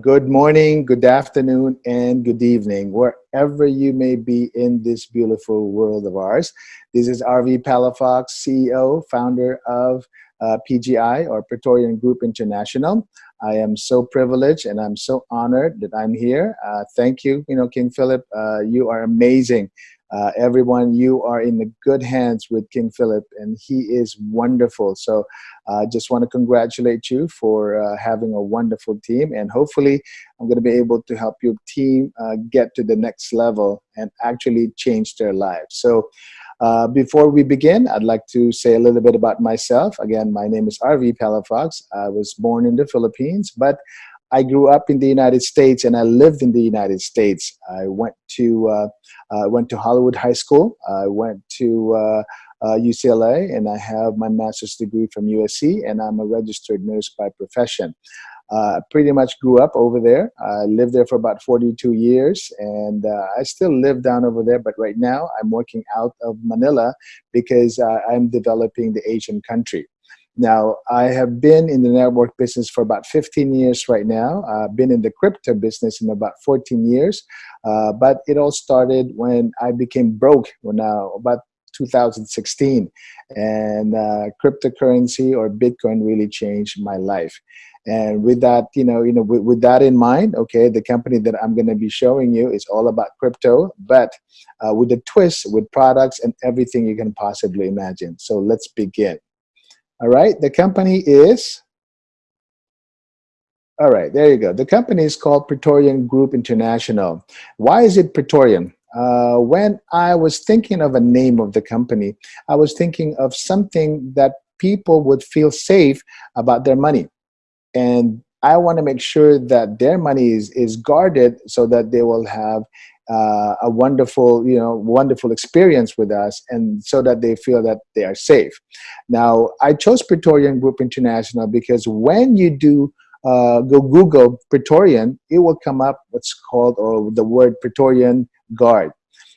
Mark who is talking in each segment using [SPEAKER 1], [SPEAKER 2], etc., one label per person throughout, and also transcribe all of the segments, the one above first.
[SPEAKER 1] Good morning, good afternoon, and good evening, wherever you may be in this beautiful world of ours. This is RV Palafox, CEO, founder of uh, PGI or Praetorian Group International. I am so privileged and I'm so honored that I'm here. Uh, thank you, you know, King Philip. Uh, you are amazing. Uh, everyone, you are in the good hands with King Philip, and he is wonderful. So, I uh, just want to congratulate you for uh, having a wonderful team, and hopefully, I'm going to be able to help your team uh, get to the next level and actually change their lives. So, uh, before we begin, I'd like to say a little bit about myself. Again, my name is RV Palafox. I was born in the Philippines, but I grew up in the United States and I lived in the United States. I went to uh, uh, went to Hollywood High School. I went to uh, UCLA uh, and I have my master's degree from USC and I'm a registered nurse by profession. Uh, pretty much grew up over there. I lived there for about 42 years and uh, I still live down over there, but right now I'm working out of Manila because uh, I'm developing the Asian country. Now, I have been in the network business for about 15 years right now. I've been in the crypto business in about 14 years, uh, but it all started when I became broke when uh, about 2016 and uh, cryptocurrency or Bitcoin really changed my life. And with that, you know, you know, with, with that in mind, okay, the company that I'm going to be showing you is all about crypto, but uh, with a twist, with products and everything you can possibly imagine. So let's begin. All right, the company is, all right, there you go. The company is called Praetorian Group International. Why is it Praetorian? Uh, when I was thinking of a name of the company, I was thinking of something that people would feel safe about their money. And I want to make sure that their money is, is guarded so that they will have uh, a wonderful, you know, wonderful experience with us, and so that they feel that they are safe. Now, I chose Praetorian Group International because when you do uh, go Google Praetorian, it will come up what's called or the word Praetorian Guard.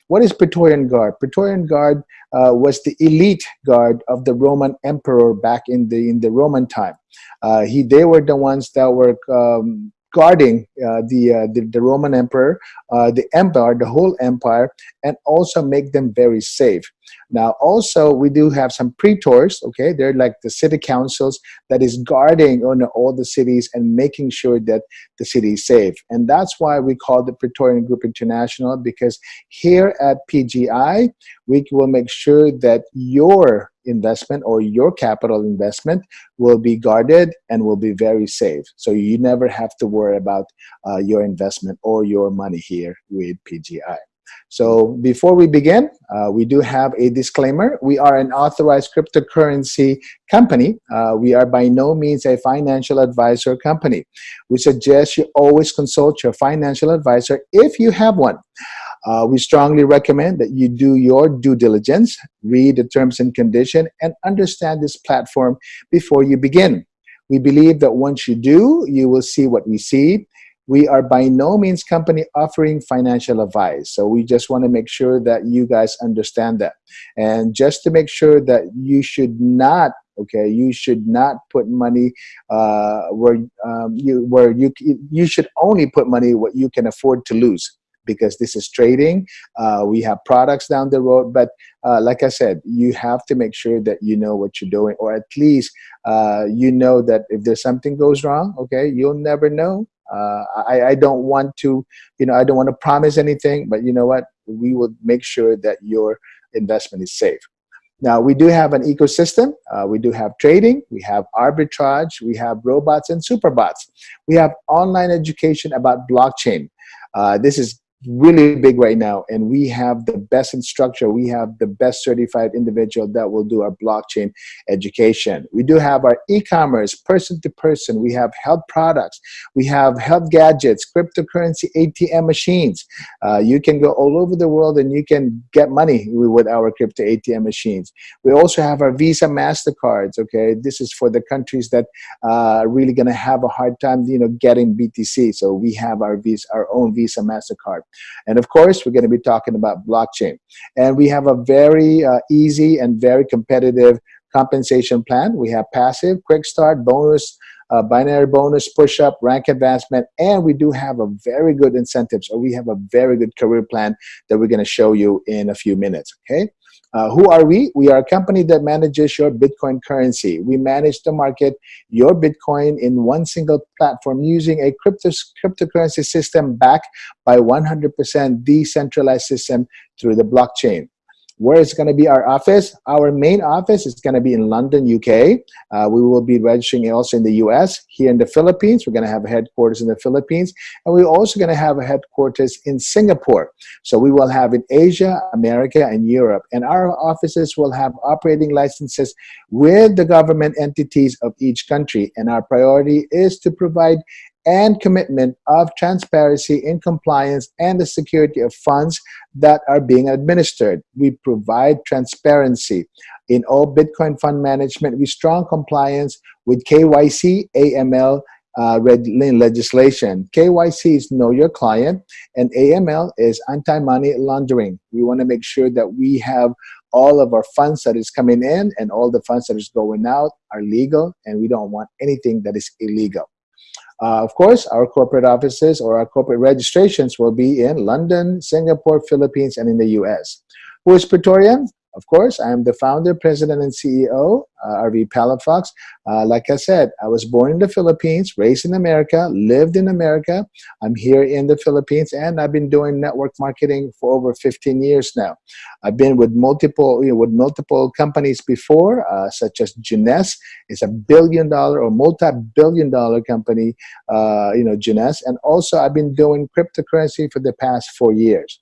[SPEAKER 1] What is Praetorian Guard? Praetorian Guard uh, was the elite guard of the Roman emperor back in the in the Roman time. Uh, he they were the ones that were um, guarding uh, the, uh, the, the Roman emperor, uh, the empire, the whole empire, and also make them very safe. Now, also we do have some praetors. Okay, they're like the city councils that is guarding on all the cities and making sure that the city is safe. And that's why we call the Praetorian Group International because here at PGI we will make sure that your investment or your capital investment will be guarded and will be very safe. So you never have to worry about uh, your investment or your money here with PGI. So before we begin, uh, we do have a disclaimer. We are an authorized cryptocurrency company. Uh, we are by no means a financial advisor company. We suggest you always consult your financial advisor if you have one. Uh, we strongly recommend that you do your due diligence, read the terms and condition, and understand this platform before you begin. We believe that once you do, you will see what we see. We are by no means company offering financial advice. So we just want to make sure that you guys understand that. And just to make sure that you should not okay you should not put money uh, where um, you where you you should only put money what you can afford to lose because this is trading. Uh, we have products down the road, but uh, like I said, you have to make sure that you know what you're doing, or at least uh, you know that if there's something goes wrong, okay, you'll never know. Uh, I, I don't want to, you know, I don't want to promise anything, but you know what? We will make sure that your investment is safe. Now, we do have an ecosystem. Uh, we do have trading. We have arbitrage. We have robots and superbots. We have online education about blockchain. Uh, this is really big right now and we have the best instructor we have the best certified individual that will do our blockchain education. We do have our e-commerce person to person. We have health products. We have health gadgets cryptocurrency atm machines. Uh, you can go all over the world and you can get money with our crypto atm machines. We also have our visa mastercards okay? This is for the countries that uh, are really going to have a hard time you know getting btc so we have our visa our own visa mastercard and of course, we're going to be talking about blockchain. And we have a very uh, easy and very competitive compensation plan. We have passive, quick start, bonus, uh, binary bonus, push-up, rank advancement, and we do have a very good incentives, or we have a very good career plan that we're going to show you in a few minutes, okay? Uh, who are we? We are a company that manages your Bitcoin currency. We manage to market your Bitcoin in one single platform using a crypto cryptocurrency system backed by 100% decentralized system through the blockchain. Where is going to be our office? Our main office is going to be in London, UK. Uh, we will be registering also in the US. Here in the Philippines, we're going to have a headquarters in the Philippines. And we're also going to have a headquarters in Singapore. So we will have in Asia, America, and Europe. And our offices will have operating licenses with the government entities of each country. And our priority is to provide and commitment of transparency in compliance and the security of funds that are being administered. We provide transparency in all Bitcoin fund management with strong compliance with KYC, AML, uh, legislation. KYC is know your client and AML is anti-money laundering. We want to make sure that we have all of our funds that is coming in and all the funds that is going out are legal and we don't want anything that is illegal. Uh, of course, our corporate offices or our corporate registrations will be in London, Singapore, Philippines, and in the US. Who is Praetorian? Of course, I am the founder, president, and CEO, uh, RV Palafox. Uh, like I said, I was born in the Philippines, raised in America, lived in America. I'm here in the Philippines, and I've been doing network marketing for over 15 years now. I've been with multiple, you know, with multiple companies before, uh, such as Jeunesse. It's a billion dollar or multi-billion dollar company, uh, you know, Jeunesse. And also, I've been doing cryptocurrency for the past four years.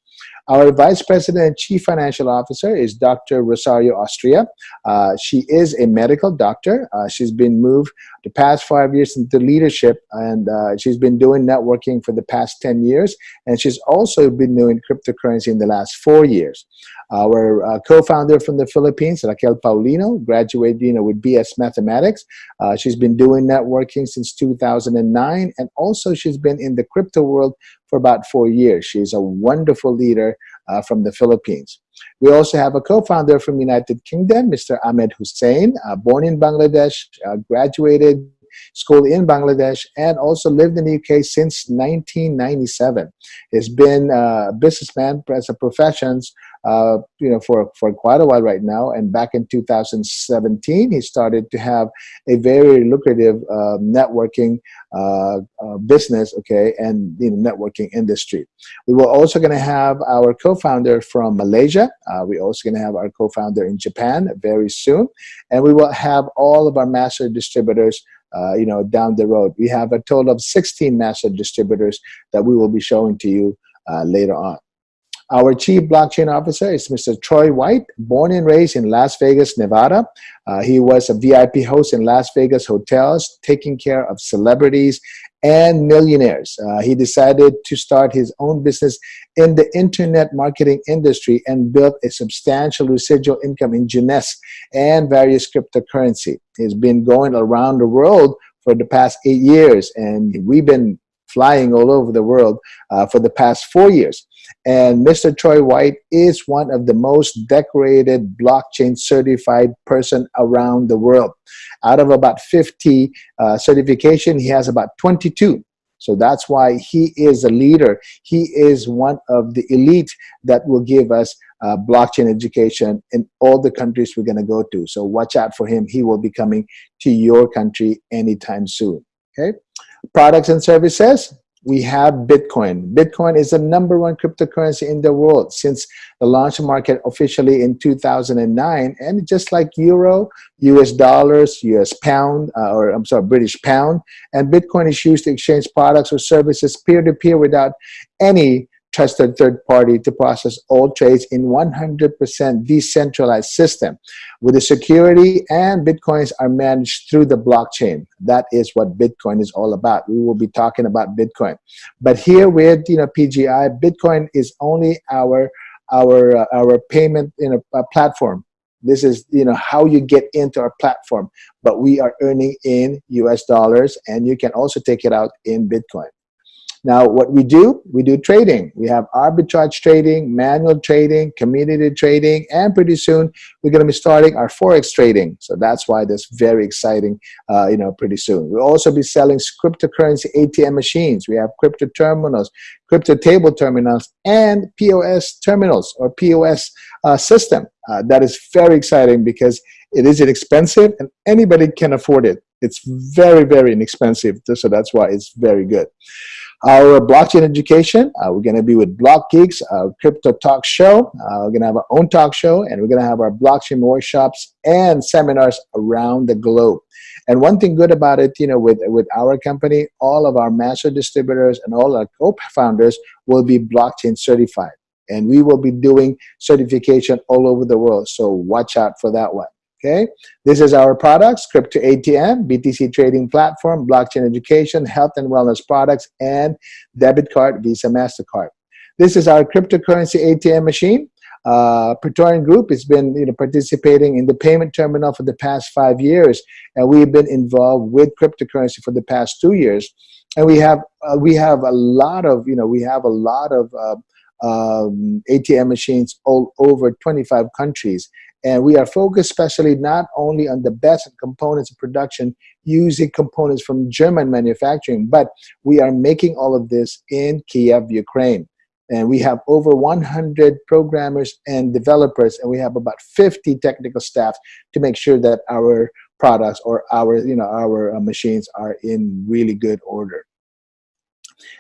[SPEAKER 1] Our Vice President and Chief Financial Officer is Dr. Rosario Austria. Uh, she is a medical doctor. Uh, she's been moved the past five years into leadership and uh, she's been doing networking for the past 10 years and she's also been doing cryptocurrency in the last four years. Our uh, co-founder from the Philippines, Raquel Paulino, graduated you know, with BS Mathematics. Uh, she's been doing networking since 2009 and also she's been in the crypto world for about four years. She's a wonderful leader uh, from the Philippines. We also have a co-founder from United Kingdom, Mr. Ahmed Hussein, uh, born in Bangladesh, uh, graduated school in Bangladesh, and also lived in the UK since 1997. He's been a businessman as a profession uh, you know, for, for quite a while right now. And back in 2017, he started to have a very lucrative uh, networking uh, uh business, okay, and you know, networking industry. We were also going to have our co-founder from Malaysia. Uh, we're also going to have our co-founder in Japan very soon. And we will have all of our master distributors uh, you know, down the road. We have a total of 16 master distributors that we will be showing to you uh, later on. Our chief blockchain officer is Mr. Troy White, born and raised in Las Vegas, Nevada. Uh, he was a VIP host in Las Vegas hotels, taking care of celebrities and millionaires. Uh, he decided to start his own business in the internet marketing industry and built a substantial residual income in Jeunesse and various cryptocurrency. He's been going around the world for the past eight years and we've been flying all over the world uh, for the past four years. And Mr. Troy White is one of the most decorated blockchain certified person around the world. Out of about 50 uh, certification, he has about 22. So that's why he is a leader. He is one of the elite that will give us uh, blockchain education in all the countries we're going to go to. So watch out for him. He will be coming to your country anytime soon. Okay. Products and services we have Bitcoin. Bitcoin is the number one cryptocurrency in the world since the launch market officially in 2009. And just like Euro, US dollars, US pound, uh, or I'm sorry, British pound, and Bitcoin is used to exchange products or services peer-to-peer -peer without any trusted third party to process all trades in 100% decentralized system with the security and bitcoins are managed through the blockchain. That is what bitcoin is all about. We will be talking about bitcoin. But here with you know pgi bitcoin is only our our uh, our payment in a, a platform. This is you know how you get into our platform. But we are earning in us dollars and you can also take it out in bitcoin Now, what we do, we do trading. We have arbitrage trading, manual trading, community trading, and pretty soon we're going to be starting our forex trading. So that's why that's very exciting. Uh, you know, pretty soon we'll also be selling cryptocurrency ATM machines. We have crypto terminals, crypto table terminals, and POS terminals or POS uh, system. Uh, that is very exciting because it is inexpensive and anybody can afford it. It's very, very inexpensive. So that's why it's very good. Our blockchain education, uh, we're going to be with Block Geeks, crypto talk show. Uh, we're going to have our own talk show, and we're going to have our blockchain workshops and seminars around the globe. And one thing good about it, you know, with, with our company, all of our master distributors and all our co-founders will be blockchain certified. And we will be doing certification all over the world. So watch out for that one. Okay, this is our products, Crypto ATM, BTC trading platform, blockchain education, health and wellness products, and debit card, Visa, MasterCard. This is our cryptocurrency ATM machine. Uh, Praetorian Group has been you know, participating in the payment terminal for the past five years, and we've been involved with cryptocurrency for the past two years. And we have uh, we have a lot of you know we have a lot of uh, um, ATM machines all over 25 countries. And we are focused especially not only on the best components of production using components from German manufacturing, but we are making all of this in Kiev, Ukraine. And we have over 100 programmers and developers, and we have about 50 technical staff to make sure that our products or our, you know, our uh, machines are in really good order.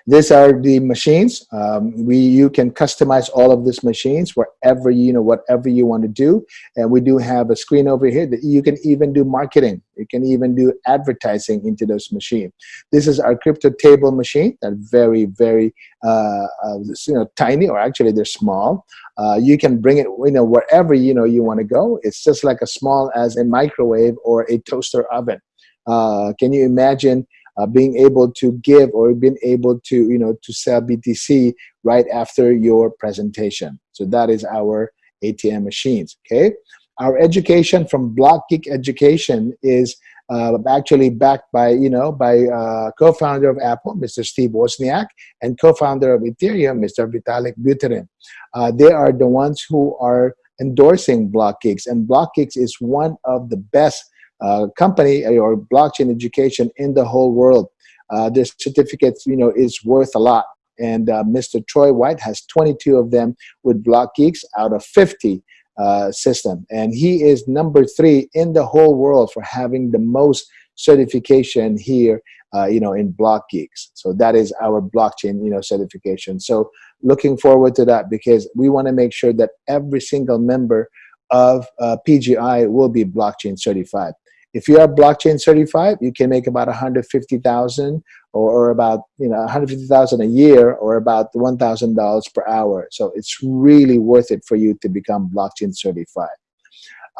[SPEAKER 1] These are the machines. Um, we you can customize all of these machines wherever you know whatever you want to do. And we do have a screen over here that you can even do marketing. You can even do advertising into those machines. This is our crypto table machine. That very very uh, uh, you know tiny or actually they're small. Uh, you can bring it you know wherever you know you want to go. It's just like as small as a microwave or a toaster oven. Uh, can you imagine uh, being able to give or being able to you know to sell BTC right after your presentation. So that is our ATM machines. Okay, our education from BlockGeek Education is uh, actually backed by you know by uh, co-founder of Apple, Mr. Steve Wozniak, and co-founder of Ethereum, Mr. Vitalik Buterin. Uh, they are the ones who are endorsing BlockGeeks, and BlockGeeks is one of the best uh, company or blockchain education in the whole world. Uh, this certificate, you know, is worth a lot. And uh, Mr. Troy White has 22 of them with Block Geeks out of 50 uh, system. And he is number three in the whole world for having the most certification here, uh, you know, in Block Geeks. So that is our blockchain, you know, certification. So looking forward to that because we want to make sure that every single member of uh, PGI will be blockchain certified. If you are blockchain certified, you can make about 150,000 or, about you know 150,000 a year or about $1,000 per hour. So it's really worth it for you to become blockchain certified.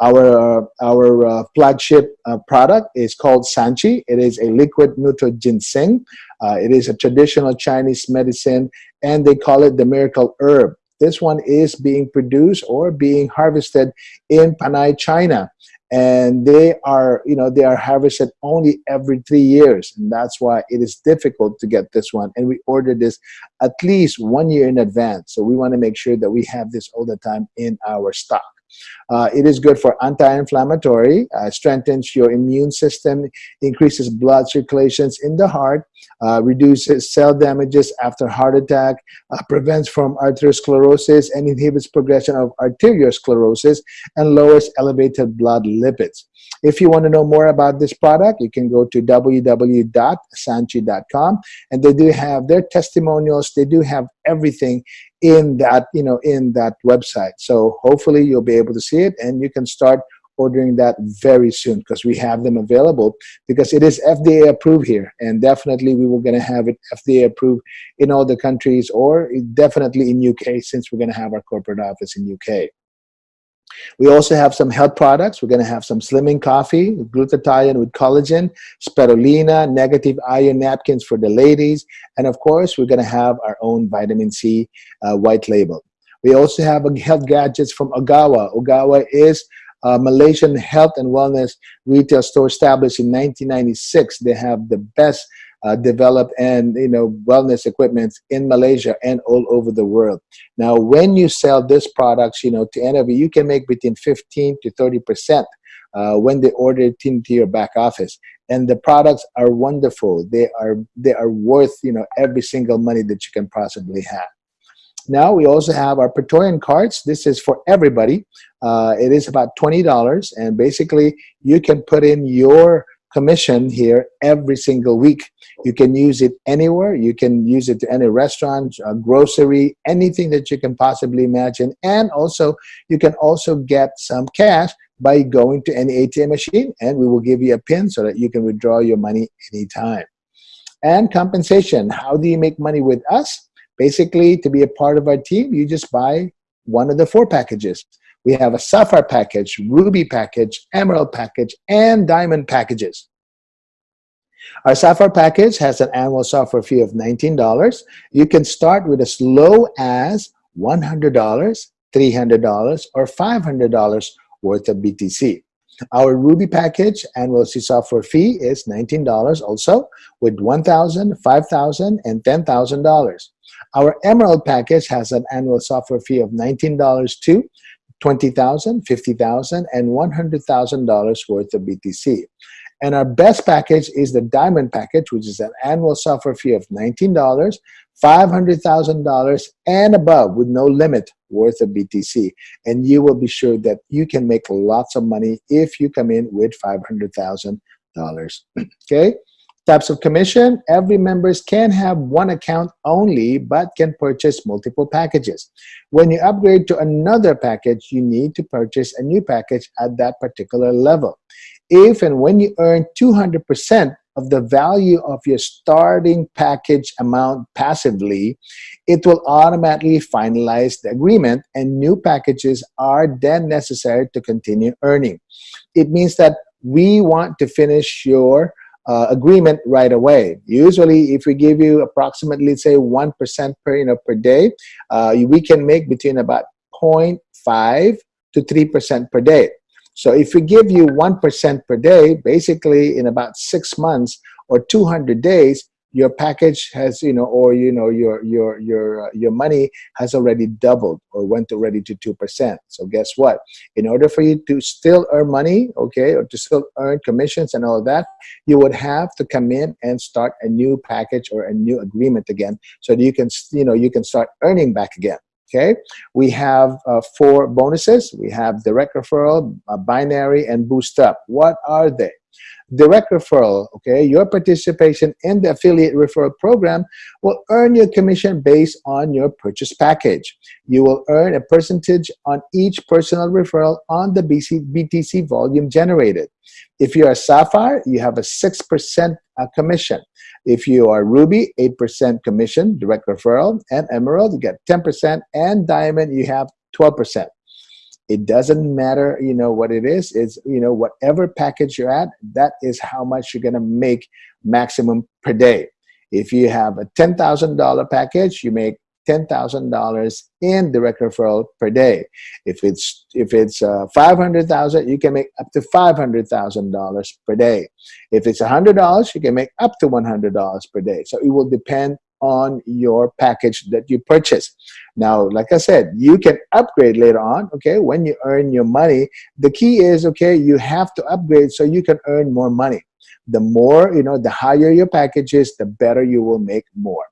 [SPEAKER 1] Our, our uh, flagship uh, product is called Sanchi. It is a liquid neutral ginseng. Uh, it is a traditional Chinese medicine and they call it the miracle herb. This one is being produced or being harvested in Panay, China and they are you know they are harvested only every three years. And that's why it is difficult to get this one. And we order this at least one year in advance. So we want to make sure that we have this all the time in our stock. Uh, it is good for anti-inflammatory, uh, strengthens your immune system, increases blood circulations in the heart, uh, reduces cell damages after heart attack, uh, prevents from arteriosclerosis and inhibits progression of arteriosclerosis and lowers elevated blood lipids. If you want to know more about this product, you can go to www.sanchi.com and they do have their testimonials. They do have everything in that, you know, in that website. So hopefully you'll be able to see it and you can start ordering that very soon because we have them available because it is FDA approved here and definitely we were going to have it FDA approved in all the countries or definitely in UK since we're going to have our corporate office in UK. We also have some health products. We're going to have some slimming coffee, glutathione with collagen, spirulina, negative ion napkins for the ladies, and of course, we're going to have our own vitamin C uh, white label. We also have health gadgets from Ogawa. Ogawa is a Malaysian health and wellness retail store established in 1996. They have the best uh, developed and you know wellness equipment in Malaysia and all over the world. Now, when you sell this products, you know, to NOV, you can make between 15 to 30 percent uh, when they order it into your back office. And the products are wonderful. They are they are worth you know every single money that you can possibly have. Now we also have our Praetorian cards. This is for everybody. Uh, it is about $20 and basically you can put in your commission here every single week. You can use it anywhere. You can use it to any restaurant, grocery, anything that you can possibly imagine. And also, you can also get some cash by going to any ATM machine and we will give you a pin so that you can withdraw your money anytime. And compensation, how do you make money with us? Basically, to be a part of our team, you just buy one of the four packages. We have a Sapphire package, Ruby package, Emerald package, and Diamond packages. Our Sapphire package has an annual software fee of $19. You can start with as low as $100, $300, or $500 worth of BTC. Our Ruby package annual software fee is $19 also with $1,000, $5,000, and $10,000. Our Emerald package has an annual software fee of $19 too, $20,000, $50,000, and $100,000 worth of BTC. And our best package is the Diamond package, which is an annual software fee of $19, $500,000 and above with no limit worth of BTC. And you will be sure that you can make lots of money if you come in with $500,000. okay? Types of commission, every members can have one account only but can purchase multiple packages. When you upgrade to another package, you need to purchase a new package at that particular level. If and when you earn 200% of the value of your starting package amount passively, it will automatically finalize the agreement and new packages are then necessary to continue earning. It means that we want to finish your uh, agreement right away. Usually, if we give you approximately, say, 1% per, you know, per day, uh, we can make between about 0.5 to 3% per day. So if we give you 1% per day, basically in about six months or 200 days, your package has you know or you know your your your uh, your money has already doubled or went already to two percent. So guess what? In order for you to still earn money okay or to still earn commissions and all of that you would have to come in and start a new package or a new agreement again so that you can you know you can start earning back again okay? We have uh, four bonuses. We have direct referral uh, binary and boost up. What are they direct referral, okay, your participation in the affiliate referral program will earn your commission based on your purchase package. You will earn a percentage on each personal referral on the BC, BTC volume generated. If you're a Sapphire, you have a 6% uh, commission. If you are Ruby, 8% commission, direct referral, and Emerald, you get 10%, and Diamond, you have 12%. It doesn't matter, you know, what it is. It's, you know, whatever package you're at, that is how much you're going to make maximum per day. If you have a $10,000 package, you make $10,000 in direct referral per day. If it's if it's uh, 500,000, you can make up to $500,000 per day. If it's $100, you can make up to $100 per day. So it will depend on your package that you purchase. Now, like I said, you can upgrade later on, okay, when you earn your money. The key is, okay, you have to upgrade so you can earn more money. The more, you know, the higher your package is, the better you will make more.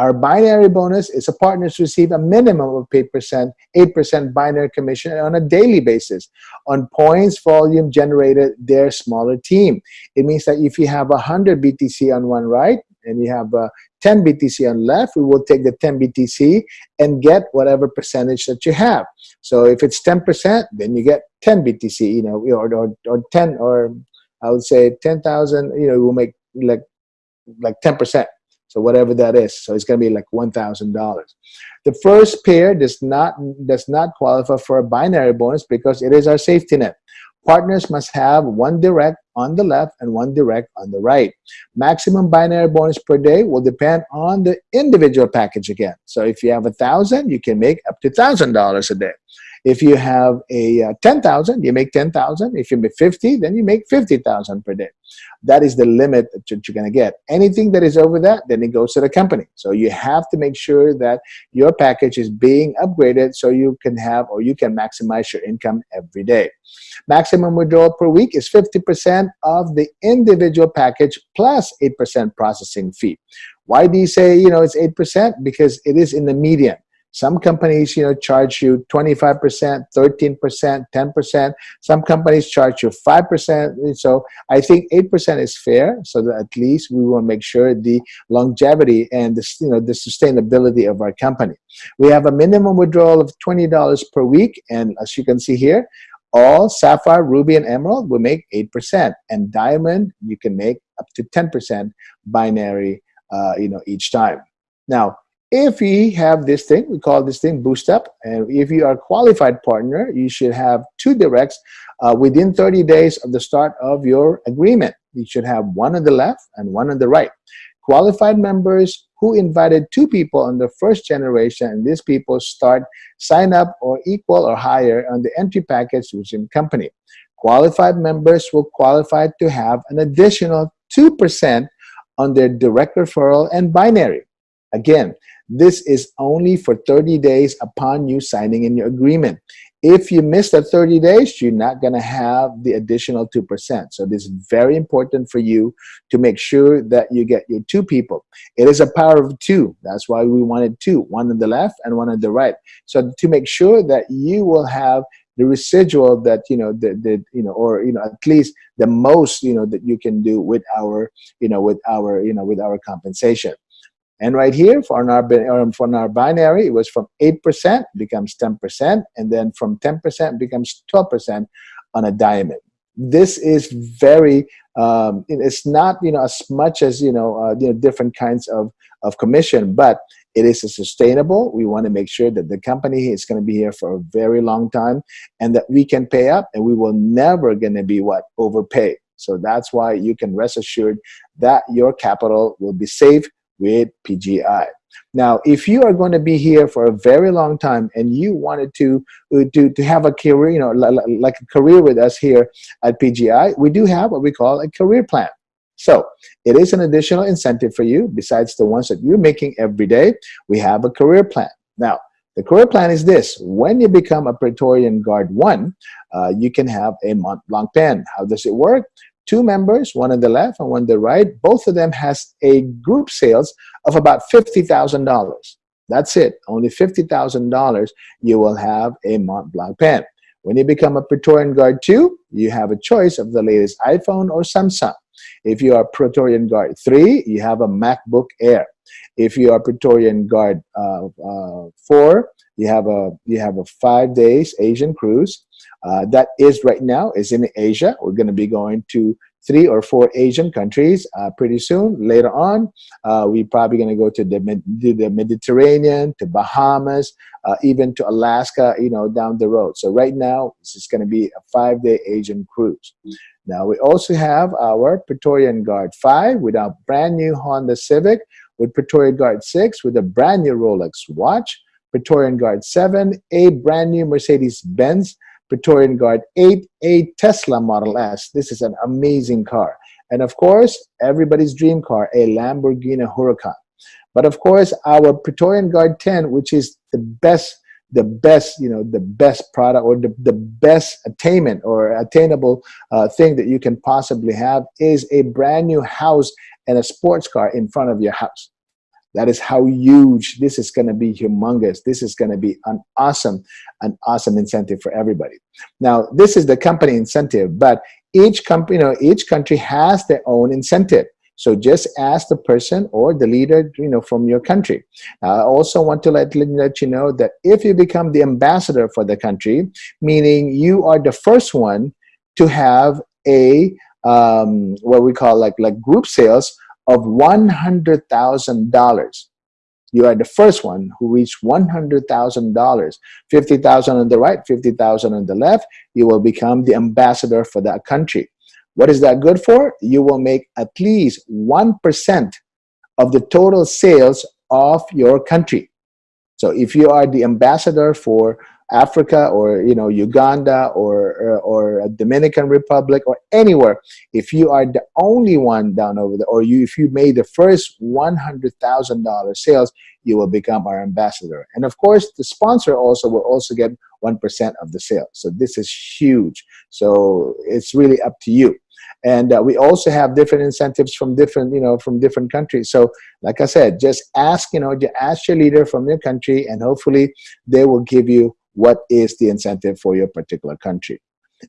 [SPEAKER 1] Our binary bonus is a partners receive a minimum of 8%, 8% binary commission on a daily basis on points volume generated their smaller team. It means that if you have 100 BTC on one right and you have uh, 10 BTC on left, we will take the 10 BTC and get whatever percentage that you have. So if it's 10%, then you get 10 BTC, you know, or, or, or 10, or I would say 10,000, you know, we'll make like like 10%. So whatever that is, so it's going to be like $1,000. The first pair does not does not qualify for a binary bonus because it is our safety net. Partners must have one direct on the left and one direct on the right. Maximum binary bonus per day will depend on the individual package again. So if you have a thousand, you can make up to thousand dollars a day. If you have a uh, 10,000, you make 10,000. If you make 50, then you make 50,000 per day. That is the limit that you're going to get. Anything that is over that, then it goes to the company. So you have to make sure that your package is being upgraded so you can have or you can maximize your income every day. Maximum withdrawal per week is 50% of the individual package plus 8% processing fee. Why do you say, you know, it's 8%? Because it is in the median. Some companies, you know, charge you 25%, 13%, 10%. Some companies charge you 5%. So I think 8% is fair so that at least we will make sure the longevity and the, you know, the sustainability of our company. We have a minimum withdrawal of $20 per week. And as you can see here, all sapphire, ruby, and emerald will make 8%. And diamond, you can make up to 10% binary, uh, you know, each time. Now, if we have this thing, we call this thing boost up. And if you are a qualified partner, you should have two directs uh, within 30 days of the start of your agreement. You should have one on the left and one on the right. Qualified members who invited two people on the first generation, and these people start sign up or equal or higher on the entry package within company. Qualified members will qualify to have an additional 2% on their direct referral and binary. Again, this is only for 30 days upon you signing in your agreement. If you miss the 30 days, you're not going to have the additional 2%. So this is very important for you to make sure that you get your two people. It is a power of two. That's why we wanted two, one on the left and one on the right. So to make sure that you will have the residual that you know the, the you know or you know at least the most you know that you can do with our you know with our you know with our compensation and right here, for our, um, for our binary, it was from 8% becomes 10%, and then from 10% becomes 12% on a diamond. This is very, um, it's not you know as much as you know, uh, you know different kinds of, of commission, but it is sustainable. We want to make sure that the company is going to be here for a very long time and that we can pay up and we will never going to be what overpaid. So that's why you can rest assured that your capital will be safe with PGI. Now, if you are going to be here for a very long time and you wanted to, uh, to, to have a career, you know, like a career with us here at PGI, we do have what we call a career plan. So it is an additional incentive for you besides the ones that you're making every day. We have a career plan. Now, the career plan is this. When you become a Praetorian Guard 1, uh, you can have a Mont Blanc pen. How does it work? Two members, one on the left and one on the right. Both of them has a group sales of about $50,000. That's it. Only $50,000 you will have a Mont Blanc pen. When you become a Praetorian Guard 2, you have a choice of the latest iPhone or Samsung. If you are Praetorian Guard 3, you have a MacBook Air. If you are Praetorian Guard uh, uh, 4, you have a you have a five days Asian cruise. Uh, that is right now is in Asia. We're going to be going to three or four Asian countries uh, pretty soon. Later on, uh, we're probably going to go to the, the Mediterranean, to Bahamas, uh, even to Alaska, you know, down the road. So right now, this is going to be a five-day Asian cruise. Now, we also have our Praetorian Guard 5 with our brand new Honda Civic, with Praetorian Guard 6 with a brand new Rolex watch, Praetorian Guard 7, a brand new Mercedes-Benz Praetorian Guard 8, a Tesla Model S. This is an amazing car. And of course, everybody's dream car, a Lamborghini Huracan. But of course, our Praetorian Guard 10, which is the best, the best, you know, the best product or the, the best attainment or attainable uh, thing that you can possibly have is a brand new house and a sports car in front of your house. That is how huge this is going to be humongous. This is going to be an awesome, an awesome incentive for everybody. Now, this is the company incentive, but each company, you know, each country has their own incentive. So just ask the person or the leader, you know, from your country. I also want to let, let you know that if you become the ambassador for the country, meaning you are the first one to have a um, what we call like like group sales of $100,000. You are the first one who reached $100,000. 50,000 on the right, 50,000 on the left. You will become the ambassador for that country. What is that good for? You will make at least 1% of the total sales of your country. So if you are the ambassador for Africa or you know Uganda or, or, or Dominican Republic or anywhere, if you are the only one down over there, or you if you made the first one hundred thousand dollar sales, you will become our ambassador. And of course, the sponsor also will also get one percent of the sales. So this is huge. So it's really up to you and uh, we also have different incentives from different you know from different countries so like i said just ask you know ask your leader from your country and hopefully they will give you what is the incentive for your particular country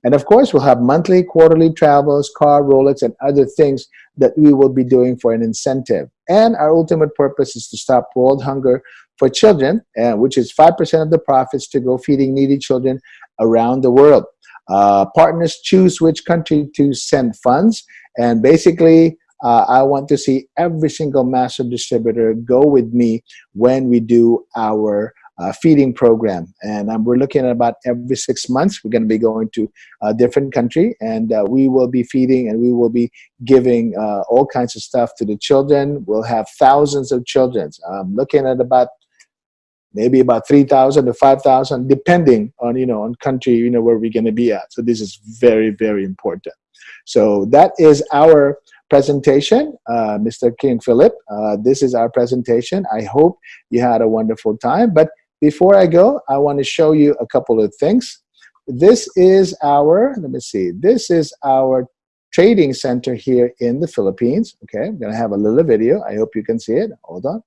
[SPEAKER 1] and of course we'll have monthly quarterly travels car rolex and other things that we will be doing for an incentive and our ultimate purpose is to stop world hunger for children uh, which is five percent of the profits to go feeding needy children around the world uh, partners choose which country to send funds. And basically, uh, I want to see every single massive distributor go with me when we do our uh, feeding program. And um, we're looking at about every six months, we're going to be going to a different country and uh, we will be feeding and we will be giving uh, all kinds of stuff to the children. We'll have thousands of children. I'm looking at about maybe about 3,000 to 5,000, depending on, you know, on country, you know, where we're going to be at. So this is very, very important. So that is our presentation, uh, Mr. King Philip. Uh, this is our presentation. I hope you had a wonderful time. But before I go, I want to show you a couple of things. This is our, let me see, this is our trading center here in the Philippines. Okay, I'm going to have a little video. I hope you can see it. Hold on.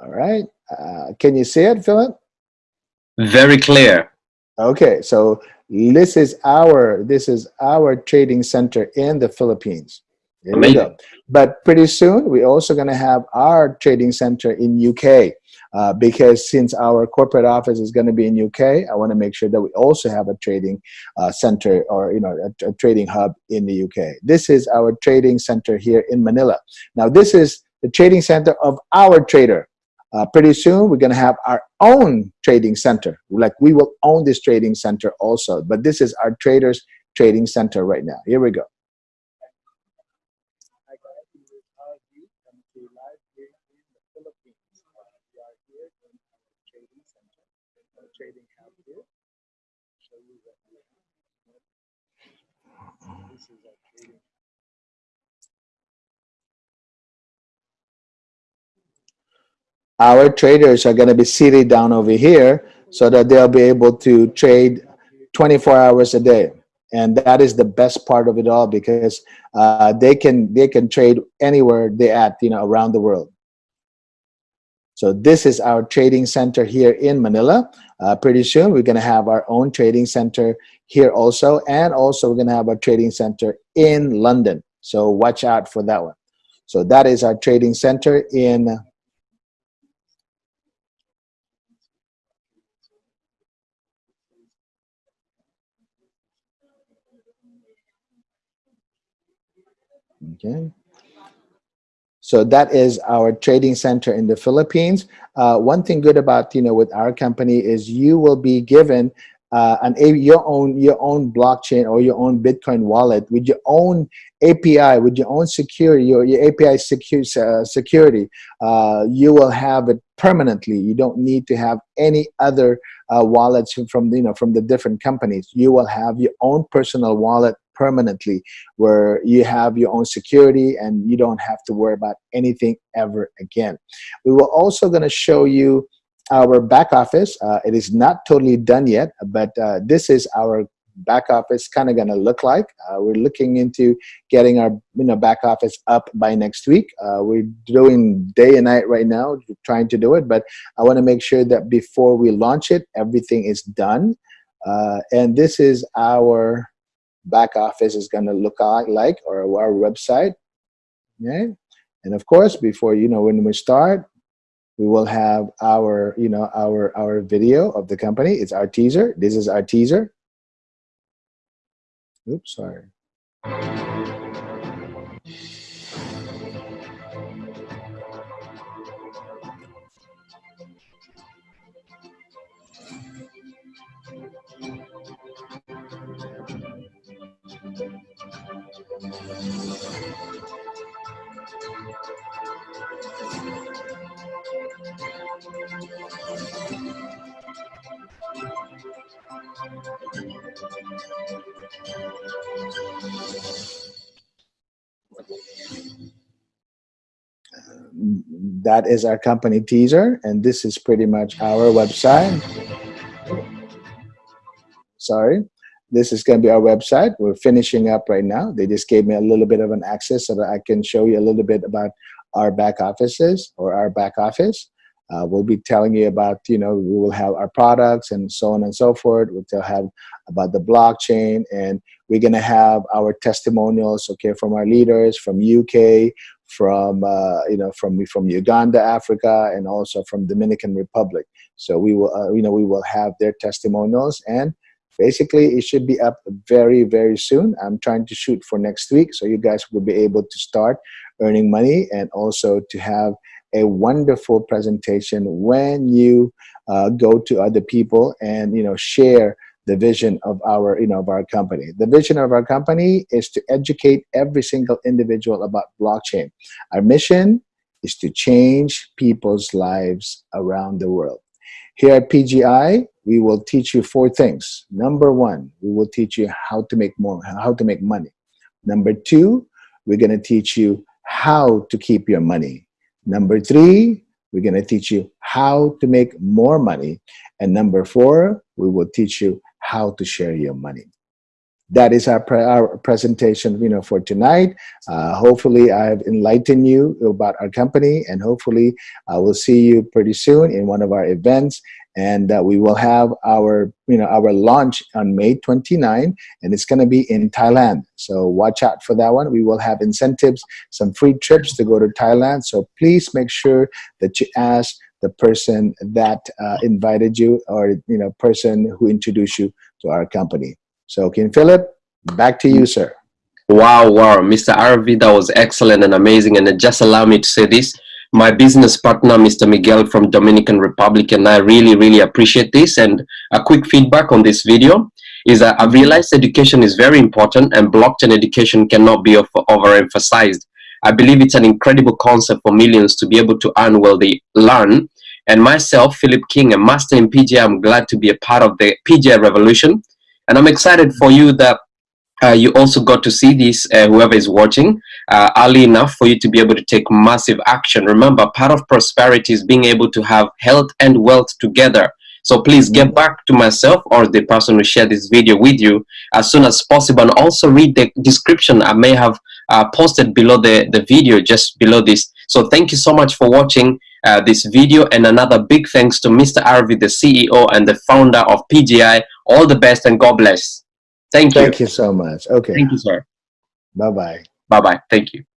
[SPEAKER 1] All right. Uh, can you see it, Philip?
[SPEAKER 2] Very clear.
[SPEAKER 1] Okay, so this is our this is our trading center in the Philippines. There Amazing. But pretty soon we're also going to have our trading center in UK uh, because since our corporate office is going to be in UK, I want to make sure that we also have a trading uh, center or you know a, a trading hub in the UK. This is our trading center here in Manila. Now this is the trading center of our trader. Uh, pretty soon, we're going to have our own trading center. Like we will own this trading center also. But this is our traders trading center right now. Here we go. trading hub here. Show you what we have. This is our trading our traders are going to be seated down over here so that they'll be able to trade 24 hours a day. And that is the best part of it all because uh, they can they can trade anywhere they at you know around the world. So this is our trading center here in Manila. Uh, pretty soon we're going to have our own trading center here also and also we're going to have a trading center in London. So watch out for that one. So that is our trading center in Okay. So that is our trading center in the Philippines. Uh, one thing good about you know with our company is you will be given uh, an your own your own blockchain or your own Bitcoin wallet with your own API with your own security your, your API secure, uh, security. Uh, you will have it permanently. You don't need to have any other uh, wallets from you know from the different companies. You will have your own personal wallet permanently where you have your own security and you don't have to worry about anything ever again. We were also going to show you our back office. Uh, it is not totally done yet, but uh, this is our back office kind of going to look like. Uh, we're looking into getting our you know back office up by next week. Uh, we're doing day and night right now, trying to do it, but I want to make sure that before we launch it, everything is done. Uh, and this is our back office is going to look like or our website okay and of course before you know when we start we will have our you know our our video of the company. It's our teaser. This is our teaser. Oops sorry that is our company teaser and this is pretty much our website. Sorry this is going to be our website. We're finishing up right now. They just gave me a little bit of an access so that I can show you a little bit about our back offices or our back office. Uh, we'll be telling you about you know we will have our products and so on and so forth. We'll have about the blockchain and we're going to have our testimonials okay from our leaders from UK from uh, you know from from Uganda, Africa, and also from Dominican Republic. So we will uh, you know we will have their testimonials and basically it should be up very very soon. I'm trying to shoot for next week, so you guys will be able to start earning money and also to have a wonderful presentation when you uh, go to other people and you know share the vision of our you know of our company. The vision of our company is to educate every single individual about blockchain. Our mission is to change people's lives around the world. Here at pgi we will teach you four things. Number one we will teach you how to make more how to make money. Number two we're going to teach you how to keep your money. Number three we're going to teach you how to make more money. And number four we will teach you how to share your money. That is our, pre our presentation you know for tonight. Uh, hopefully I've enlightened you about our company and hopefully I will see you pretty soon in one of our events and uh, we will have our you know our launch on May 29 and it's going to be in Thailand. So watch out for that one. We will have incentives some free trips to go to Thailand. So please make sure that you ask the person that uh, invited you or you know person who introduced you to our company. So King Philip back to you sir.
[SPEAKER 2] Wow wow. Mr. Arvi that was excellent and amazing and just allow me to say this my business partner Mr. Miguel from Dominican Republic and I really really appreciate this and a quick feedback on this video is that I've realized education is very important and blockchain education cannot be overemphasized I believe it's an incredible concept for millions to be able to earn while they learn and myself, Philip King, a master in PGI, I'm glad to be a part of the PGI revolution. And I'm excited for you that uh, you also got to see this, uh, whoever is watching, uh, early enough for you to be able to take massive action. Remember, part of prosperity is being able to have health and wealth together. So please get mm-hmm. back to myself or the person who shared this video with you as soon as possible. And also read the description I may have uh, posted below the, the video, just below this. So thank you so much for watching uh, this video and another big thanks to Mr. Arvi, the CEO and the founder of PGI. All the best and God bless. Thank you.
[SPEAKER 1] Thank you so much. Okay.
[SPEAKER 2] Thank you, sir.
[SPEAKER 1] Bye-bye.
[SPEAKER 2] Bye-bye. Thank you.